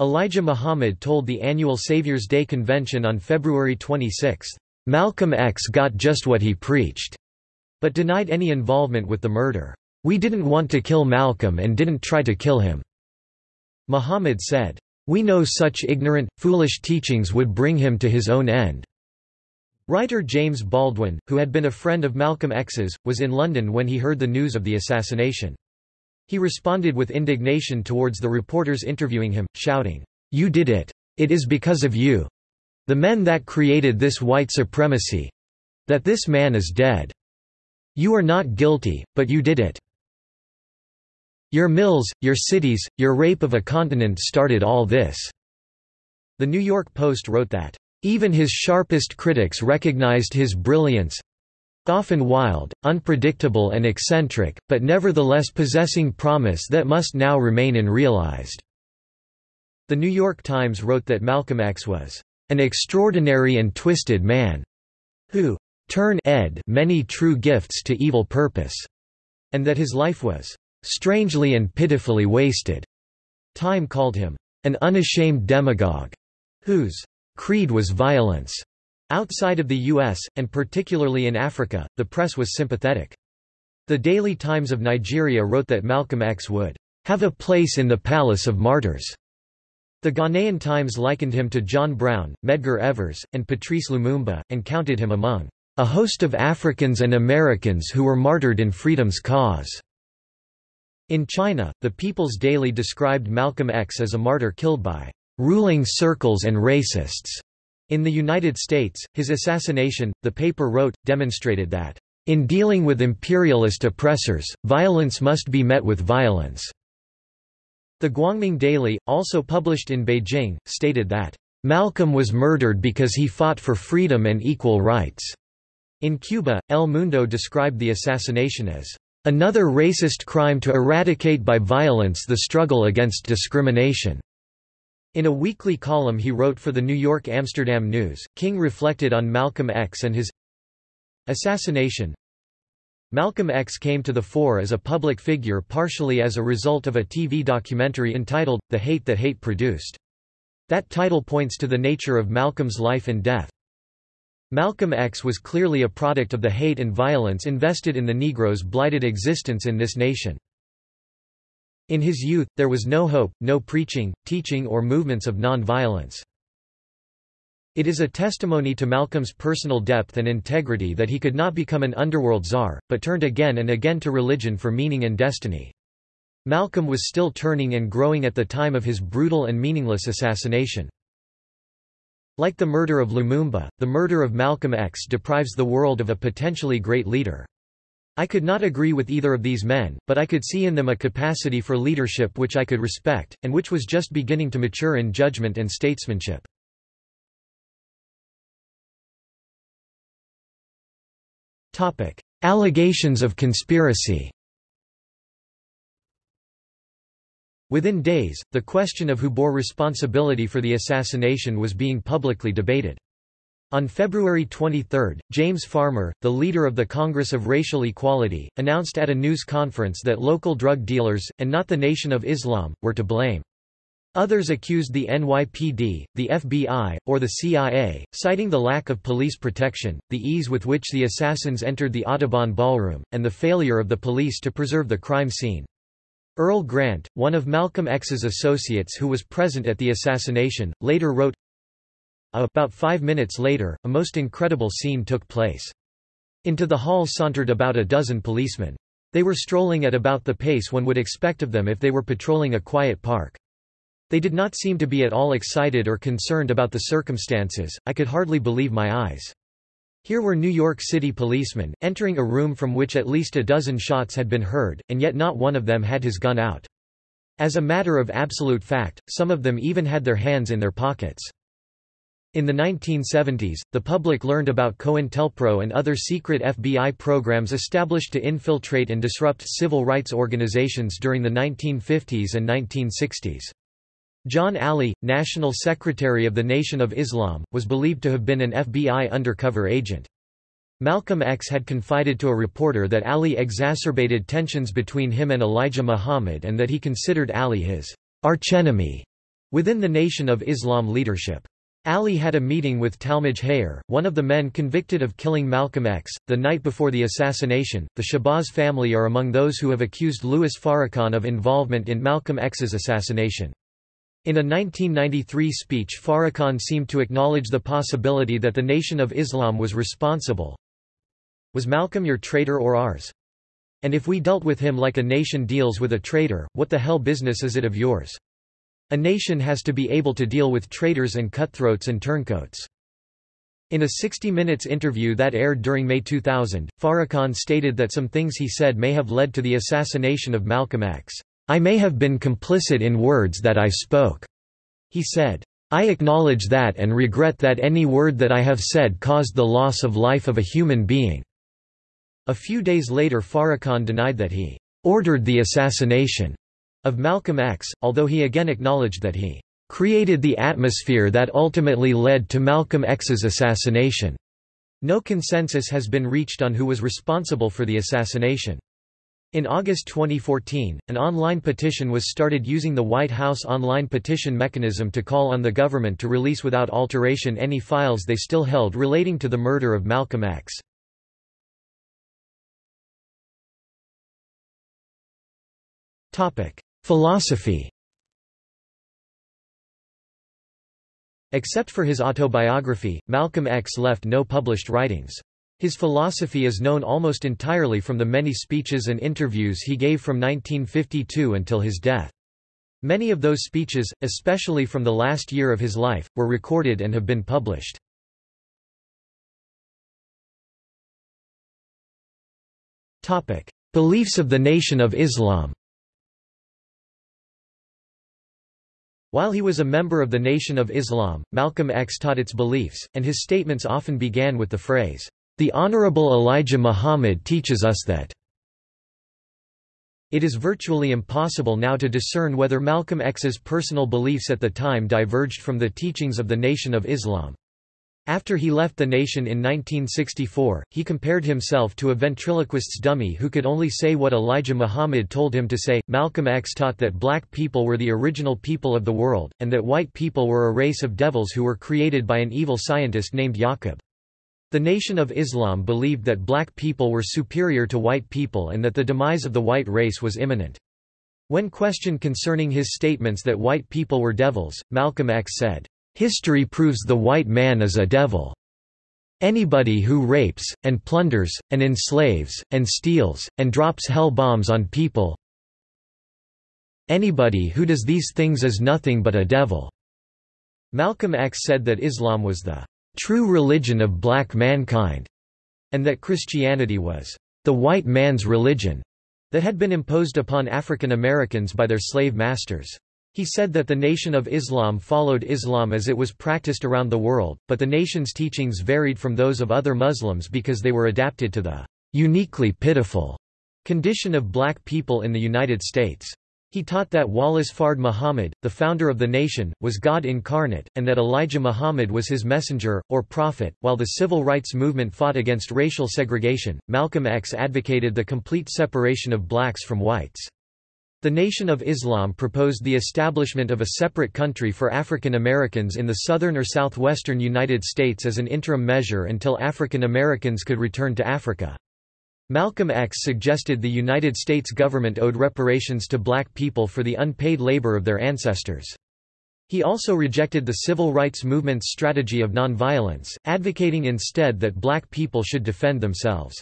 Elijah Muhammad told the annual Savior's Day convention on February 26, "...Malcolm X got just what he preached," but denied any involvement with the murder. We didn't want to kill Malcolm and didn't try to kill him. Muhammad said, We know such ignorant, foolish teachings would bring him to his own end. Writer James Baldwin, who had been a friend of Malcolm X's, was in London when he heard the news of the assassination. He responded with indignation towards the reporters interviewing him, shouting, You did it! It is because of you! The men that created this white supremacy! That this man is dead! You are not guilty, but you did it! Your mills, your cities, your rape of a continent started all this." The New York Post wrote that, even his sharpest critics recognized his brilliance often wild, unpredictable and eccentric, but nevertheless possessing promise that must now remain unrealized." The New York Times wrote that Malcolm X was an extraordinary and twisted man, who turn ed many true gifts to evil purpose, and that his life was strangely and pitifully wasted. Time called him an unashamed demagogue, whose Creed was violence. Outside of the U.S., and particularly in Africa, the press was sympathetic. The Daily Times of Nigeria wrote that Malcolm X would have a place in the Palace of Martyrs. The Ghanaian Times likened him to John Brown, Medgar Evers, and Patrice Lumumba, and counted him among a host of Africans and Americans who were martyred in freedom's cause. In China, the People's Daily described Malcolm X as a martyr killed by ruling circles and racists. In the United States, his assassination, the paper wrote, demonstrated that, in dealing with imperialist oppressors, violence must be met with violence. The Guangming Daily, also published in Beijing, stated that, Malcolm was murdered because he fought for freedom and equal rights. In Cuba, El Mundo described the assassination as another racist crime to eradicate by violence the struggle against discrimination. In a weekly column he wrote for the New York Amsterdam News, King reflected on Malcolm X and his assassination. Malcolm X came to the fore as a public figure partially as a result of a TV documentary entitled, The Hate That Hate Produced. That title points to the nature of Malcolm's life and death. Malcolm X was clearly a product of the hate and violence invested in the Negro's blighted existence in this nation. In his youth, there was no hope, no preaching, teaching or movements of non-violence. It is a testimony to Malcolm's personal depth and integrity that he could not become an underworld czar, but turned again and again to religion for meaning and destiny. Malcolm was still turning and growing at the time of his brutal and meaningless assassination. Like the murder of Lumumba, the murder of Malcolm X deprives the world of a potentially great leader. I could not agree with either of these men, but I could see in them a capacity for leadership which I could respect, and which was just beginning to mature in judgment and statesmanship. Allegations of conspiracy Within days, the question of who bore responsibility for the assassination was being publicly debated. On February 23, James Farmer, the leader of the Congress of Racial Equality, announced at a news conference that local drug dealers, and not the Nation of Islam, were to blame. Others accused the NYPD, the FBI, or the CIA, citing the lack of police protection, the ease with which the assassins entered the Audubon Ballroom, and the failure of the police to preserve the crime scene. Earl Grant, one of Malcolm X's associates who was present at the assassination, later wrote, About five minutes later, a most incredible scene took place. Into the hall sauntered about a dozen policemen. They were strolling at about the pace one would expect of them if they were patrolling a quiet park. They did not seem to be at all excited or concerned about the circumstances, I could hardly believe my eyes. Here were New York City policemen, entering a room from which at least a dozen shots had been heard, and yet not one of them had his gun out. As a matter of absolute fact, some of them even had their hands in their pockets. In the 1970s, the public learned about COINTELPRO and other secret FBI programs established to infiltrate and disrupt civil rights organizations during the 1950s and 1960s. John Ali, National Secretary of the Nation of Islam, was believed to have been an FBI undercover agent. Malcolm X had confided to a reporter that Ali exacerbated tensions between him and Elijah Muhammad and that he considered Ali his archenemy within the Nation of Islam leadership. Ali had a meeting with Talmadge Hayer, one of the men convicted of killing Malcolm X. The night before the assassination, the Shabazz family are among those who have accused Louis Farrakhan of involvement in Malcolm X's assassination. In a 1993 speech Farrakhan seemed to acknowledge the possibility that the Nation of Islam was responsible. Was Malcolm your traitor or ours? And if we dealt with him like a nation deals with a traitor, what the hell business is it of yours? A nation has to be able to deal with traitors and cutthroats and turncoats. In a 60 Minutes interview that aired during May 2000, Farrakhan stated that some things he said may have led to the assassination of Malcolm X. I may have been complicit in words that I spoke. He said, I acknowledge that and regret that any word that I have said caused the loss of life of a human being." A few days later Farrakhan denied that he «ordered the assassination» of Malcolm X, although he again acknowledged that he «created the atmosphere that ultimately led to Malcolm X's assassination». No consensus has been reached on who was responsible for the assassination. In August 2014, an online petition was started using the White House online petition mechanism to call on the government to release without alteration any files they still held relating to the murder of Malcolm X. Philosophy Except for his autobiography, Malcolm X left no published writings. His philosophy is known almost entirely from the many speeches and interviews he gave from 1952 until his death. Many of those speeches, especially from the last year of his life, were recorded and have been published. Beliefs of the Nation of Islam While he was a member of the Nation of Islam, Malcolm X taught its beliefs, and his statements often began with the phrase, the Honorable Elijah Muhammad teaches us that it is virtually impossible now to discern whether Malcolm X's personal beliefs at the time diverged from the teachings of the Nation of Islam. After he left the nation in 1964, he compared himself to a ventriloquist's dummy who could only say what Elijah Muhammad told him to say. Malcolm X taught that black people were the original people of the world, and that white people were a race of devils who were created by an evil scientist named Yaqub. The Nation of Islam believed that black people were superior to white people and that the demise of the white race was imminent. When questioned concerning his statements that white people were devils, Malcolm X said, "...history proves the white man is a devil. Anybody who rapes, and plunders, and enslaves, and steals, and drops hell bombs on people "...anybody who does these things is nothing but a devil." Malcolm X said that Islam was the "...true religion of black mankind," and that Christianity was "...the white man's religion," that had been imposed upon African Americans by their slave masters. He said that the Nation of Islam followed Islam as it was practiced around the world, but the nation's teachings varied from those of other Muslims because they were adapted to the uniquely pitiful condition of black people in the United States. He taught that Wallace Fard Muhammad, the founder of the nation, was God incarnate, and that Elijah Muhammad was his messenger, or prophet. While the civil rights movement fought against racial segregation, Malcolm X advocated the complete separation of blacks from whites. The Nation of Islam proposed the establishment of a separate country for African Americans in the southern or southwestern United States as an interim measure until African Americans could return to Africa. Malcolm X suggested the United States government owed reparations to black people for the unpaid labor of their ancestors. He also rejected the civil rights movement's strategy of nonviolence, advocating instead that black people should defend themselves.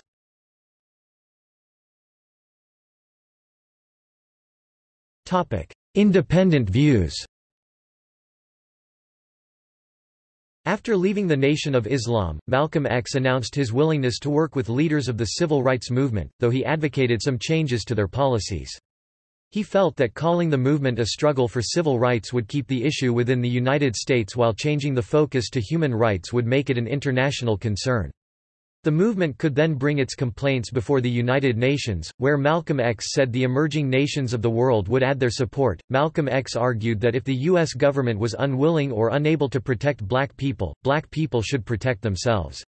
Independent views After leaving the Nation of Islam, Malcolm X announced his willingness to work with leaders of the civil rights movement, though he advocated some changes to their policies. He felt that calling the movement a struggle for civil rights would keep the issue within the United States while changing the focus to human rights would make it an international concern. The movement could then bring its complaints before the United Nations, where Malcolm X said the emerging nations of the world would add their support. Malcolm X argued that if the U.S. government was unwilling or unable to protect black people, black people should protect themselves.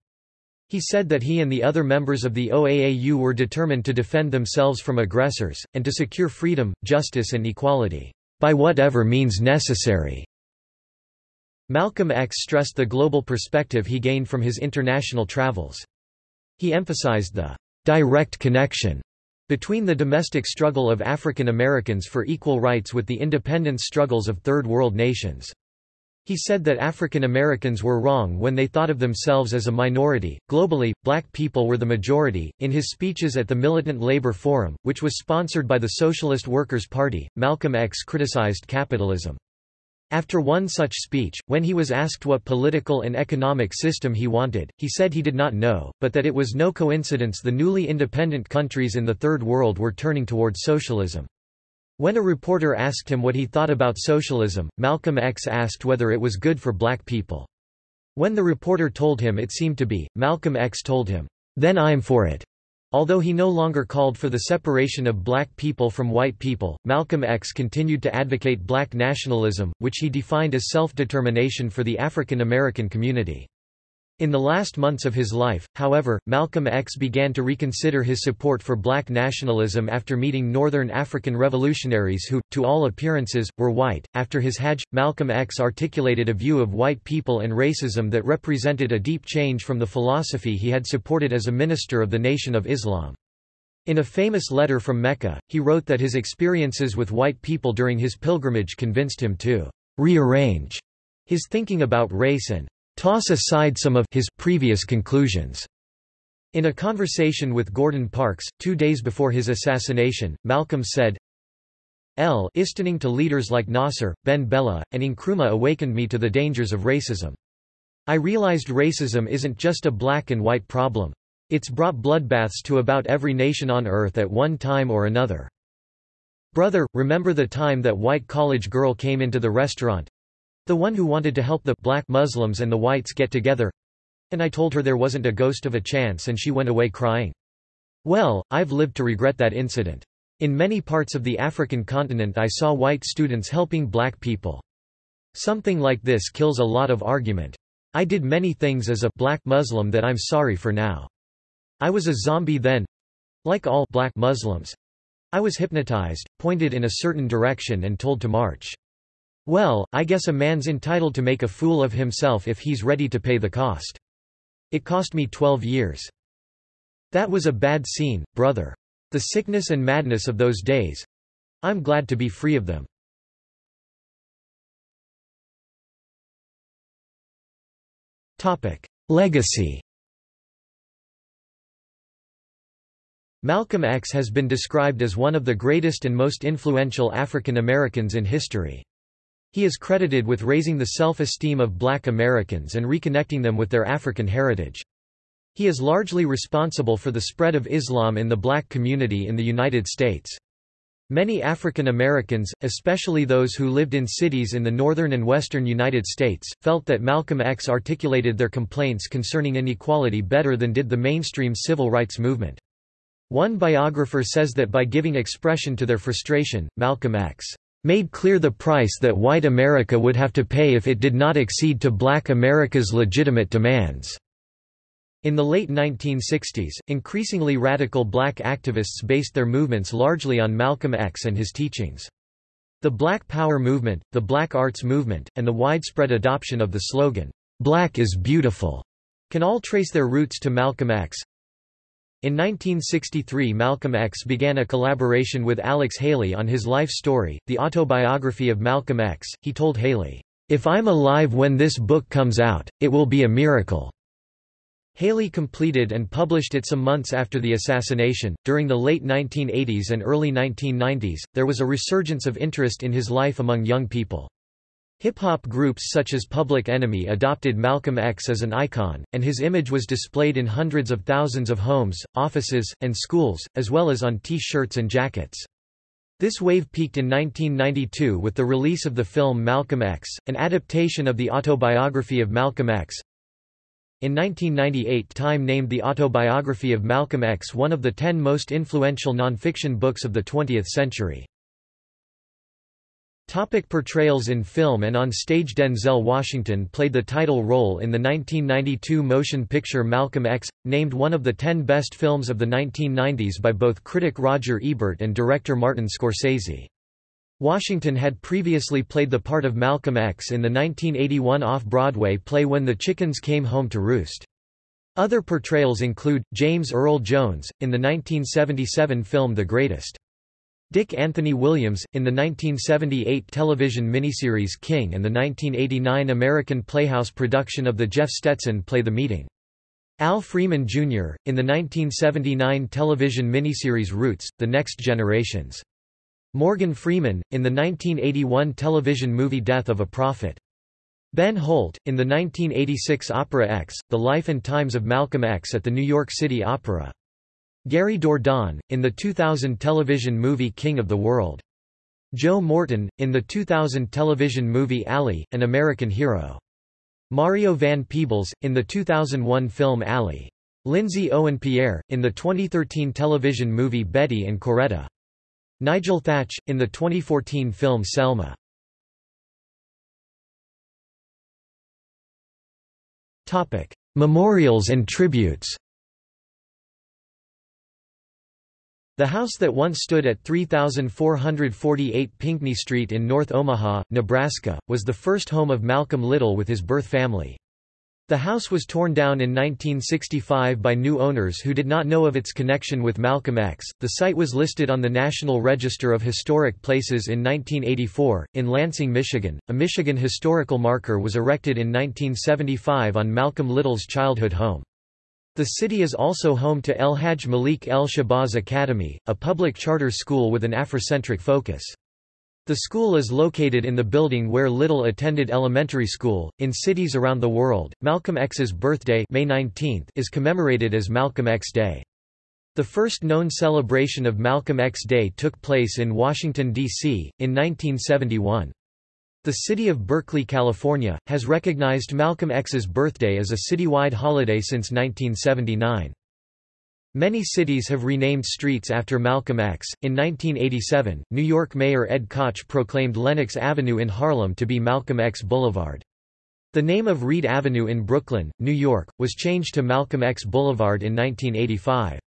He said that he and the other members of the OAAU were determined to defend themselves from aggressors, and to secure freedom, justice and equality, by whatever means necessary. Malcolm X stressed the global perspective he gained from his international travels. He emphasized the direct connection between the domestic struggle of African Americans for equal rights with the independence struggles of Third World nations. He said that African Americans were wrong when they thought of themselves as a minority. Globally, black people were the majority. In his speeches at the Militant Labor Forum, which was sponsored by the Socialist Workers' Party, Malcolm X criticized capitalism. After one such speech, when he was asked what political and economic system he wanted, he said he did not know, but that it was no coincidence the newly independent countries in the Third World were turning towards socialism. When a reporter asked him what he thought about socialism, Malcolm X asked whether it was good for black people. When the reporter told him it seemed to be, Malcolm X told him, "'Then I'm for it.' Although he no longer called for the separation of black people from white people, Malcolm X continued to advocate black nationalism, which he defined as self-determination for the African American community. In the last months of his life, however, Malcolm X began to reconsider his support for black nationalism after meeting Northern African revolutionaries who, to all appearances, were white. After his Hajj, Malcolm X articulated a view of white people and racism that represented a deep change from the philosophy he had supported as a minister of the Nation of Islam. In a famous letter from Mecca, he wrote that his experiences with white people during his pilgrimage convinced him to rearrange his thinking about race and toss aside some of his previous conclusions. In a conversation with Gordon Parks, two days before his assassination, Malcolm said, L istening to leaders like Nasser, Ben Bella, and Nkrumah awakened me to the dangers of racism. I realized racism isn't just a black and white problem. It's brought bloodbaths to about every nation on earth at one time or another. Brother, remember the time that white college girl came into the restaurant, the one who wanted to help the black Muslims and the whites get together. And I told her there wasn't a ghost of a chance and she went away crying. Well, I've lived to regret that incident. In many parts of the African continent I saw white students helping black people. Something like this kills a lot of argument. I did many things as a black Muslim that I'm sorry for now. I was a zombie then. Like all black Muslims. I was hypnotized, pointed in a certain direction and told to march. Well, I guess a man's entitled to make a fool of himself if he's ready to pay the cost. It cost me 12 years. That was a bad scene, brother. The sickness and madness of those days. I'm glad to be free of them. Topic: Legacy Malcolm X has been described as one of the greatest and most influential African Americans in history. He is credited with raising the self-esteem of black Americans and reconnecting them with their African heritage. He is largely responsible for the spread of Islam in the black community in the United States. Many African Americans, especially those who lived in cities in the northern and western United States, felt that Malcolm X articulated their complaints concerning inequality better than did the mainstream civil rights movement. One biographer says that by giving expression to their frustration, Malcolm X made clear the price that white America would have to pay if it did not accede to black America's legitimate demands. In the late 1960s, increasingly radical black activists based their movements largely on Malcolm X and his teachings. The Black Power movement, the Black Arts movement, and the widespread adoption of the slogan, "'Black is Beautiful' can all trace their roots to Malcolm X. In 1963 Malcolm X began a collaboration with Alex Haley on his life story, the autobiography of Malcolm X. He told Haley, "'If I'm alive when this book comes out, it will be a miracle.' Haley completed and published it some months after the assassination. During the late 1980s and early 1990s, there was a resurgence of interest in his life among young people. Hip-hop groups such as Public Enemy adopted Malcolm X as an icon, and his image was displayed in hundreds of thousands of homes, offices, and schools, as well as on T-shirts and jackets. This wave peaked in 1992 with the release of the film Malcolm X, an adaptation of the autobiography of Malcolm X, in 1998 Time named the autobiography of Malcolm X one of the ten most influential nonfiction books of the 20th century. Topic portrayals in film and on stage Denzel Washington played the title role in the 1992 motion picture Malcolm X, named one of the ten best films of the 1990s by both critic Roger Ebert and director Martin Scorsese. Washington had previously played the part of Malcolm X in the 1981 off-Broadway play When the Chickens Came Home to Roost. Other portrayals include, James Earl Jones, in the 1977 film The Greatest. Dick Anthony Williams, in the 1978 television miniseries King and the 1989 American Playhouse production of the Jeff Stetson play The Meeting. Al Freeman, Jr., in the 1979 television miniseries Roots, The Next Generations. Morgan Freeman, in the 1981 television movie Death of a Prophet. Ben Holt, in the 1986 opera X, The Life and Times of Malcolm X at the New York City Opera. Gary Dourdan, in the 2000 television movie King of the World. Joe Morton, in the 2000 television movie Ali, An American Hero. Mario Van Peebles, in the 2001 film Ali. Lindsay Owen Pierre, in the 2013 television movie Betty and Coretta. Nigel Thatch, in the 2014 film Selma. Memorials and tributes The house that once stood at 3448 Pinkney Street in North Omaha, Nebraska, was the first home of Malcolm Little with his birth family. The house was torn down in 1965 by new owners who did not know of its connection with Malcolm X. The site was listed on the National Register of Historic Places in 1984. In Lansing, Michigan, a Michigan historical marker was erected in 1975 on Malcolm Little's childhood home. The city is also home to El Hajj Malik El Shabazz Academy, a public charter school with an Afrocentric focus. The school is located in the building where Little attended elementary school. In cities around the world, Malcolm X's birthday May 19 is commemorated as Malcolm X Day. The first known celebration of Malcolm X Day took place in Washington, D.C., in 1971. The city of Berkeley, California, has recognized Malcolm X's birthday as a citywide holiday since 1979. Many cities have renamed streets after Malcolm X. In 1987, New York Mayor Ed Koch proclaimed Lenox Avenue in Harlem to be Malcolm X Boulevard. The name of Reid Avenue in Brooklyn, New York, was changed to Malcolm X Boulevard in 1985.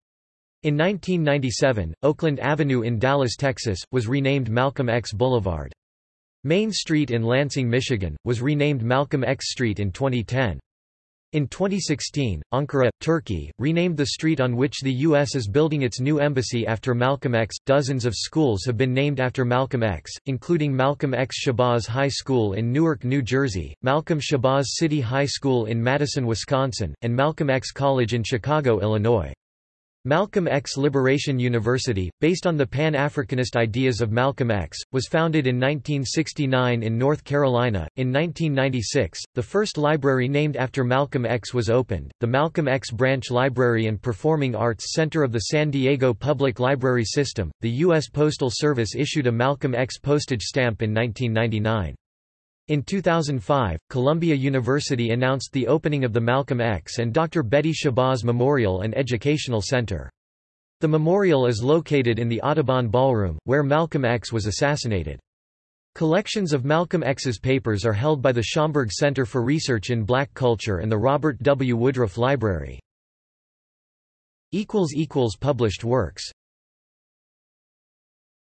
In 1997, Oakland Avenue in Dallas, Texas, was renamed Malcolm X Boulevard. Main Street in Lansing, Michigan, was renamed Malcolm X Street in 2010. In 2016, Ankara, Turkey, renamed the street on which the U.S. is building its new embassy after Malcolm X. Dozens of schools have been named after Malcolm X, including Malcolm X Shabazz High School in Newark, New Jersey, Malcolm Shabazz City High School in Madison, Wisconsin, and Malcolm X College in Chicago, Illinois. Malcolm X Liberation University, based on the Pan-Africanist ideas of Malcolm X, was founded in 1969 in North Carolina. In 1996, the first library named after Malcolm X was opened, the Malcolm X Branch Library and Performing Arts Center of the San Diego Public Library System. The U.S. Postal Service issued a Malcolm X postage stamp in 1999. In 2005, Columbia University announced the opening of the Malcolm X and Dr. Betty Shabazz Memorial and Educational Center. The memorial is located in the Audubon Ballroom, where Malcolm X was assassinated. Collections of Malcolm X's papers are held by the Schomburg Center for Research in Black Culture and the Robert W. Woodruff Library. Published works